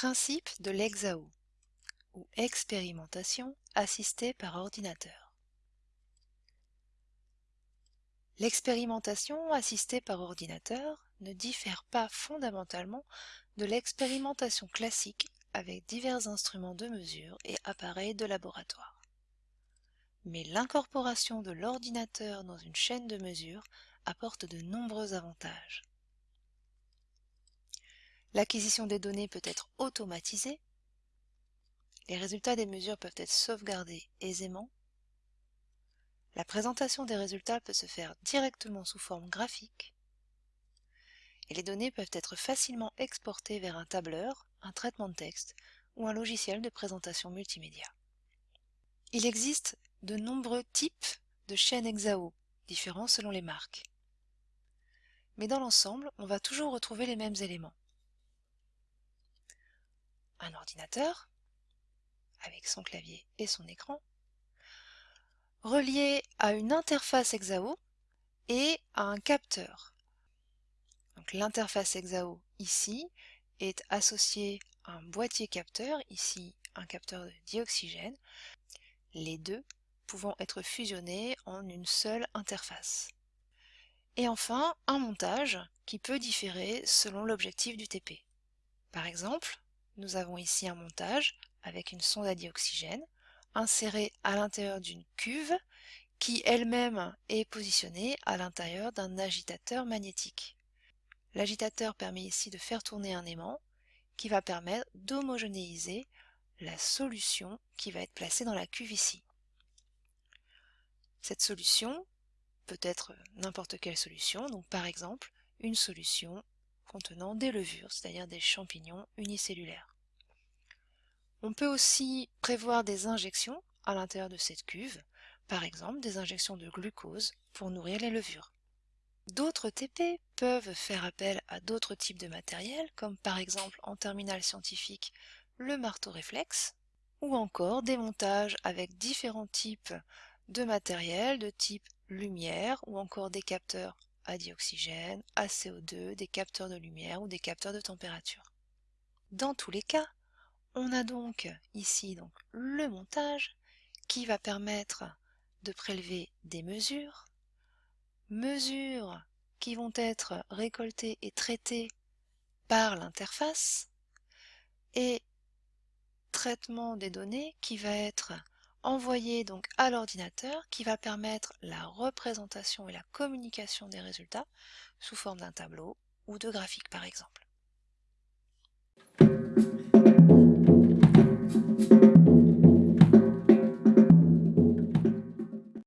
Principe de l'EXAO ou expérimentation assistée par ordinateur. L'expérimentation assistée par ordinateur ne diffère pas fondamentalement de l'expérimentation classique avec divers instruments de mesure et appareils de laboratoire. Mais l'incorporation de l'ordinateur dans une chaîne de mesure apporte de nombreux avantages. L'acquisition des données peut être automatisée. Les résultats des mesures peuvent être sauvegardés aisément. La présentation des résultats peut se faire directement sous forme graphique. Et les données peuvent être facilement exportées vers un tableur, un traitement de texte ou un logiciel de présentation multimédia. Il existe de nombreux types de chaînes EXAO, différents selon les marques. Mais dans l'ensemble, on va toujours retrouver les mêmes éléments un ordinateur avec son clavier et son écran, relié à une interface EXAO et à un capteur. L'interface EXAO ici est associée à un boîtier capteur, ici un capteur de dioxygène, les deux pouvant être fusionnés en une seule interface. Et enfin, un montage qui peut différer selon l'objectif du TP. Par exemple, nous avons ici un montage avec une sonde à dioxygène insérée à l'intérieur d'une cuve qui elle-même est positionnée à l'intérieur d'un agitateur magnétique. L'agitateur permet ici de faire tourner un aimant qui va permettre d'homogénéiser la solution qui va être placée dans la cuve ici. Cette solution peut être n'importe quelle solution, donc par exemple une solution contenant des levures, c'est-à-dire des champignons unicellulaires. On peut aussi prévoir des injections à l'intérieur de cette cuve, par exemple des injections de glucose pour nourrir les levures. D'autres TP peuvent faire appel à d'autres types de matériel, comme par exemple en terminale scientifique le marteau réflexe, ou encore des montages avec différents types de matériel de type lumière, ou encore des capteurs à dioxygène, à CO2, des capteurs de lumière ou des capteurs de température. Dans tous les cas, on a donc ici donc le montage qui va permettre de prélever des mesures, mesures qui vont être récoltées et traitées par l'interface et traitement des données qui va être envoyée donc à l'ordinateur qui va permettre la représentation et la communication des résultats sous forme d'un tableau ou de graphique par exemple.